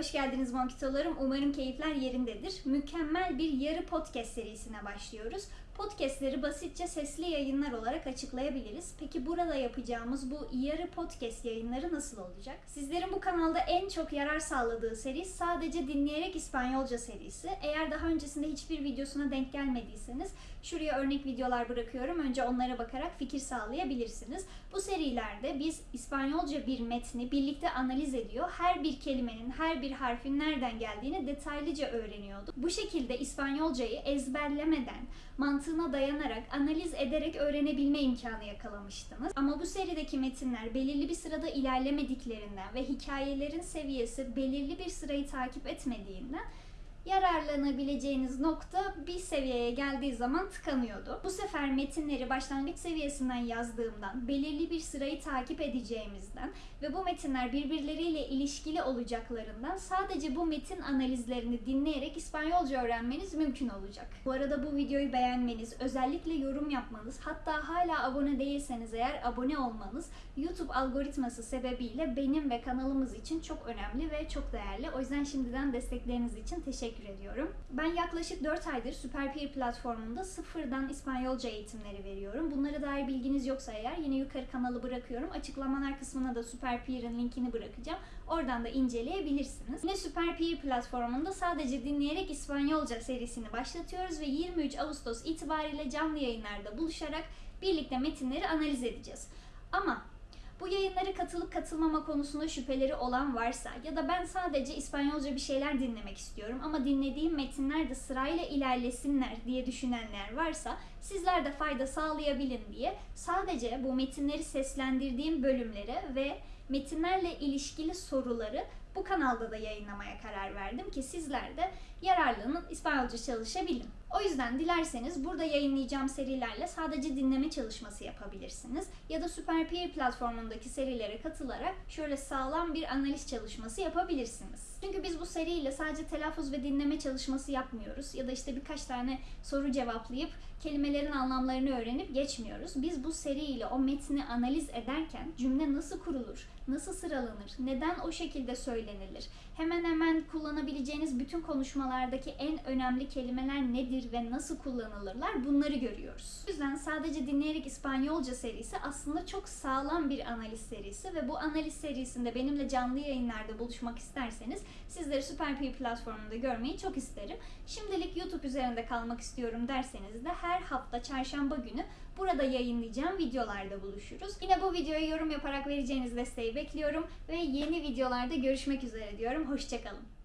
Hoş geldiniz Monkitolarım. Umarım keyifler yerindedir. Mükemmel bir yarı podcast serisine başlıyoruz. Podcastleri basitçe sesli yayınlar olarak açıklayabiliriz. Peki burada yapacağımız bu yarı podcast yayınları nasıl olacak? Sizlerin bu kanalda en çok yarar sağladığı seri sadece dinleyerek İspanyolca serisi. Eğer daha öncesinde hiçbir videosuna denk gelmediyseniz şuraya örnek videolar bırakıyorum. Önce onlara bakarak fikir sağlayabilirsiniz. Bu serilerde biz İspanyolca bir metni birlikte analiz ediyor. Her bir kelimenin, her bir harfin nereden geldiğini detaylıca öğreniyorduk. Bu şekilde İspanyolcayı ezberlemeden, mantığına dayanarak, analiz ederek öğrenebilme imkanı yakalamıştınız. Ama bu serideki metinler belirli bir sırada ilerlemediklerinden ve hikayelerin seviyesi belirli bir sırayı takip etmediğinden yararlanabileceğiniz nokta bir seviyeye geldiği zaman tıkanıyordu. Bu sefer metinleri başlangıç seviyesinden yazdığımdan, belirli bir sırayı takip edeceğimizden ve bu metinler birbirleriyle ilişkili olacaklarından sadece bu metin analizlerini dinleyerek İspanyolca öğrenmeniz mümkün olacak. Bu arada bu videoyu beğenmeniz, özellikle yorum yapmanız, hatta hala abone değilseniz eğer abone olmanız YouTube algoritması sebebiyle benim ve kanalımız için çok önemli ve çok değerli. O yüzden şimdiden destekleriniz için teşekkür ediyorum. Ben yaklaşık 4 aydır Superpeer platformunda sıfırdan İspanyolca eğitimleri veriyorum. Bunlara dair bilginiz yoksa eğer yine yukarı kanalı bırakıyorum. Açıklamalar kısmına da Superpeer'in linkini bırakacağım. Oradan da inceleyebilirsiniz. Yine Superpeer platformunda sadece dinleyerek İspanyolca serisini başlatıyoruz ve 23 Ağustos itibariyle canlı yayınlarda buluşarak birlikte metinleri analiz edeceğiz. Ama bu yayınlara katılıp katılmama konusunda şüpheleri olan varsa ya da ben sadece İspanyolca bir şeyler dinlemek istiyorum ama dinlediğim metinler de sırayla ilerlesinler diye düşünenler varsa sizler de fayda sağlayabilin diye sadece bu metinleri seslendirdiğim bölümleri ve metinlerle ilişkili soruları bu kanalda da yayınlamaya karar verdim ki sizler de yararlanın, İspanyolca çalışabilin. O yüzden dilerseniz burada yayınlayacağım serilerle sadece dinleme çalışması yapabilirsiniz. Ya da Superpeer platformundaki serilere katılarak şöyle sağlam bir analiz çalışması yapabilirsiniz. Çünkü biz bu seriyle sadece telaffuz ve dinleme çalışması yapmıyoruz. Ya da işte birkaç tane soru cevaplayıp kelimelerin anlamlarını öğrenip geçmiyoruz. Biz bu seriyle o metni analiz ederken cümle nasıl kurulur, nasıl sıralanır, neden o şekilde söylenilir, hemen hemen kullanabileceğiniz bütün konuşmalardaki en önemli kelimeler nedir ve nasıl kullanılırlar bunları görüyoruz. O yüzden sadece dinleyerek İspanyolca serisi aslında çok sağlam bir analiz serisi ve bu analiz serisinde benimle canlı yayınlarda buluşmak isterseniz sizleri Superpeer platformunda görmeyi çok isterim. Şimdilik YouTube üzerinde kalmak istiyorum derseniz de her hafta çarşamba günü burada yayınlayacağım videolarda buluşuruz. Yine bu videoya yorum yaparak vereceğiniz desteği bekliyorum ve yeni videolarda görüşmek üzere diyorum. Hoşçakalın.